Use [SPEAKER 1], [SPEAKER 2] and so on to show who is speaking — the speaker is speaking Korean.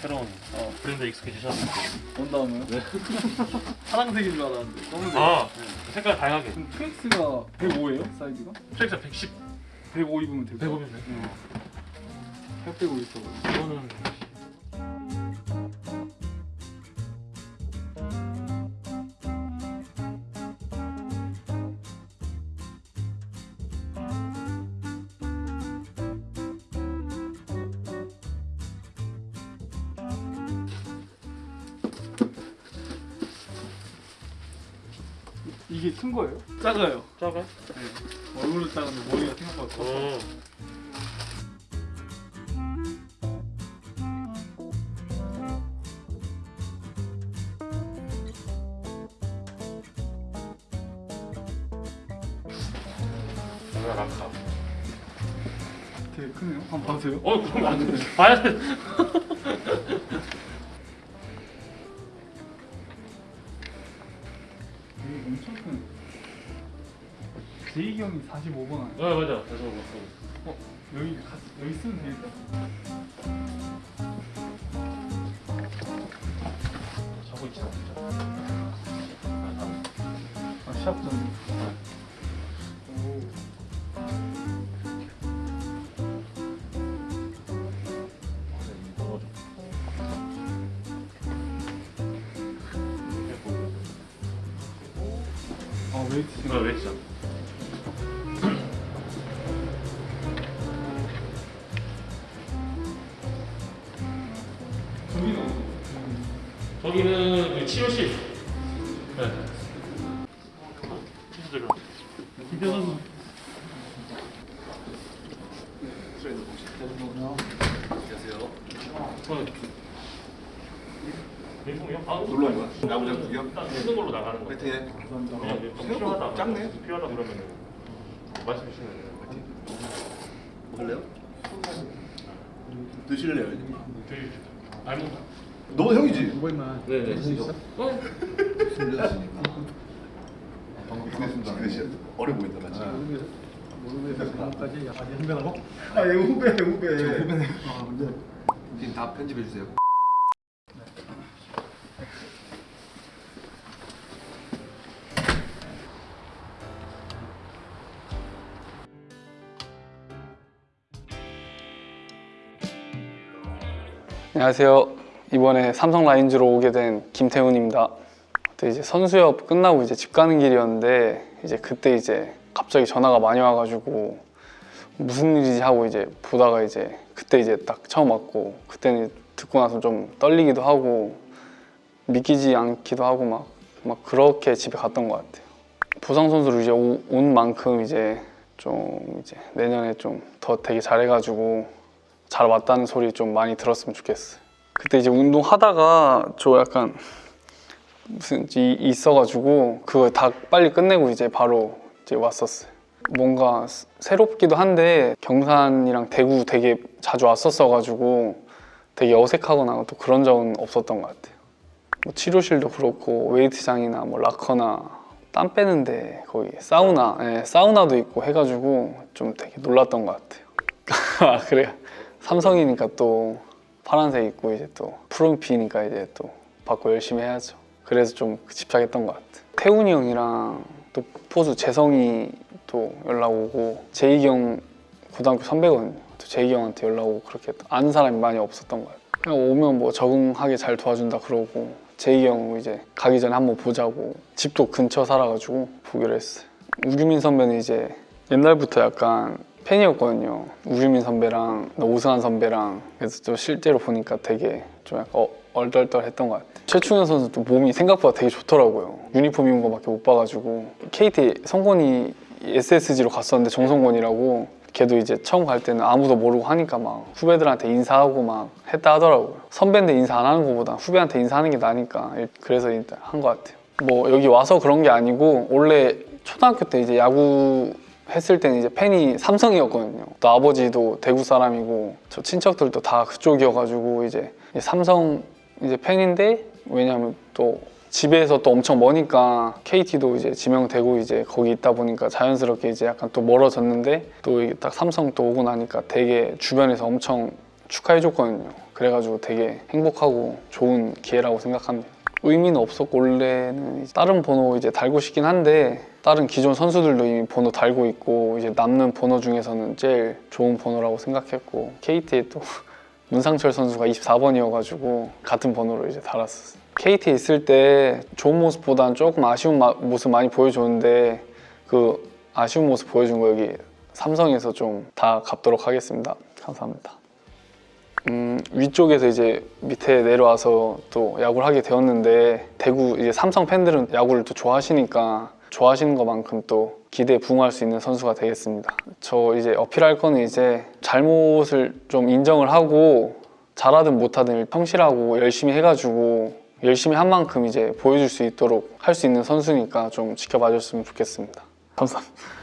[SPEAKER 1] 새로운 어, 브랜드 익숙해지셨는데
[SPEAKER 2] 온 다음에요?
[SPEAKER 1] 네.
[SPEAKER 2] 파란색인 줄 알았는데 검은색
[SPEAKER 1] 아 색깔 다양하게
[SPEAKER 2] 그럼 트랙스가 105예요? 사이즈가?
[SPEAKER 1] 트랙스 110
[SPEAKER 2] 105 입으면 되고
[SPEAKER 1] 105면 돼
[SPEAKER 2] 네. 살 빼고 있어
[SPEAKER 1] 이거는
[SPEAKER 2] 이게 큰 거예요? 작아요
[SPEAKER 1] 작아?
[SPEAKER 2] 네. 얼굴도 작은데 머리가 생각보다 커
[SPEAKER 1] 어. 랑카
[SPEAKER 2] 되게 크네요 한번 봐주세요
[SPEAKER 1] 어 그럼 안 돼. 봐야 돼
[SPEAKER 2] 형이 45번 아니에요?
[SPEAKER 1] 어 맞아 그래서 뭐
[SPEAKER 2] 어? 여기 가, 여기 쓰면 되겠다.
[SPEAKER 1] 저거 있지
[SPEAKER 2] 아 시합전 오아 웨이트
[SPEAKER 1] 왜진
[SPEAKER 2] 저기는
[SPEAKER 1] 그 치료실 네 치료실
[SPEAKER 2] 김태 선수
[SPEAKER 3] 놀러 온 거야? 야구장 구경?
[SPEAKER 1] 일단 쓰는 걸로 나가는 거.
[SPEAKER 3] 파이팅해.
[SPEAKER 1] 그냥 좀
[SPEAKER 3] 생각보다
[SPEAKER 1] 필요하다.
[SPEAKER 3] 작네.
[SPEAKER 1] 필요하다 그러면은 말씀해 주시면 돼요.
[SPEAKER 3] 먹을래요? 드실래요?
[SPEAKER 1] 저희 알몬드.
[SPEAKER 3] 너 형이지?
[SPEAKER 1] 네네. 어?
[SPEAKER 3] 방금 그릇이 어려 보인다 맞지?
[SPEAKER 2] 아얘 후배 후배 후배네
[SPEAKER 3] 지금 다 편집해 주세요.
[SPEAKER 2] 안녕하세요. 이번에 삼성 라인즈로 오게 된 김태훈입니다. 이제 선수협 끝나고 이제 집 가는 길이었는데 이제 그때 이제 갑자기 전화가 많이 와가지고 무슨 일이지 하고 이제 보다가 이제 그때 이제 딱 처음 왔고 그때는 듣고 나서 좀 떨리기도 하고 믿기지 않기도 하고 막, 막 그렇게 집에 갔던 것 같아요. 보상 선수로 이제 오- 온 만큼 이제 좀 이제 내년에 좀 더 되게 잘해가지고 잘 왔다는 소리 좀 많이 들었으면 좋겠어요. 그때 이제 운동 하다가 저 약간 무슨 이 있어가지고 그거 다 빨리 끝내고 이제 바로 이제 왔었어요. 뭔가 스- 새롭기도 한데 경산이랑 대구 되게 자주 왔었어가지고 되게 어색하거나 또 그런 적은 없었던 것 같아요. 뭐 치료실도 그렇고 웨이트장이나 뭐 라커나 땀 빼는데 거기 사우나, 예, 사우나도 있고 해가지고 좀 되게 놀랐던 것 같아요. 아 그래요? 삼성이니까 또 파란색 있고 이제 또 푸른피니까 이제 또 받고 열심히 해야죠. 그래서 좀 집착했던 것 같아요. 태훈이 형이랑 또 포수 재성이 또 연락 오고 재익이 형 고등학교 선배거든요. 또 재익이 형한테 연락 오고 그렇게 아는 사람이 많이 없었던 것 같아요. 그냥 오면 뭐 적응하게 잘 도와준다 그러고 재익이 형 이제 가기 전에 한번 보자고 집도 근처 살아가지고 보기로 했어요. 우규민 선배는 이제 옛날부터 약간 팬이었거든요. 우규민 선배랑 오승환 선배랑 그래서 또 실제로 보니까 되게 좀 약간 어, 얼떨떨했던 것 같아요. 최충현 선수도 몸이 생각보다 되게 좋더라고요. 유니폼 입은 거밖에 못 봐가지고 KT 성곤이 SSG로 갔었는데 정성곤이라고 걔도 이제 처음 갈 때는 아무도 모르고 하니까 막 후배들한테 인사하고 막 했다 하더라고요. 선배인데 인사 안 하는 것보다 후배한테 인사하는 게 나니까 그래서 일단 한 것 같아요. 뭐 여기 와서 그런 게 아니고 원래 초등학교 때 이제 야구 했을 때는 이제 팬이 삼성이었거든요. 또 아버지도 대구 사람이고 저 친척들도 다 그쪽이어가지고 이제 삼성 이제 팬인데 왜냐하면 또 집에서 또 엄청 머니까 KT도 이제 지명되고 이제 거기 있다 보니까 자연스럽게 이제 약간 또 멀어졌는데 또 이게 딱 삼성 또 오고 나니까 되게 주변에서 엄청 축하해줬거든요. 그래가지고 되게 행복하고 좋은 기회라고 생각합니다. 의미는 없었고 원래는 다른 번호 이제 달고 싶긴 한데 다른 기존 선수들도 이미 번호 달고 있고 이제 남는 번호 중에서는 제일 좋은 번호라고 생각했고 KT에 또 문상철 선수가 24번이어가지고 같은 번호로 이제 달았었어요. KT에 있을 때 좋은 모습보다는 조금 아쉬운 마- 모습 많이 보여줬는데 그 아쉬운 모습 보여준 거 여기 삼성에서 좀 다 갚도록 하겠습니다. 감사합니다. 음, 위쪽에서 이제 밑에 내려와서 또 야구를 하게 되었는데 대구 이제 삼성 팬들은 야구를 또 좋아하시니까 좋아하시는 것만큼 또 기대에 부응할 수 있는 선수가 되겠습니다. 저 이제 어필할 거는 이제 잘못을 좀 인정을 하고 잘하든 못하든 성실하고 열심히 해가지고 열심히 한 만큼 이제 보여줄 수 있도록 할 수 있는 선수니까 좀 지켜봐 줬으면 좋겠습니다. 감사합니다.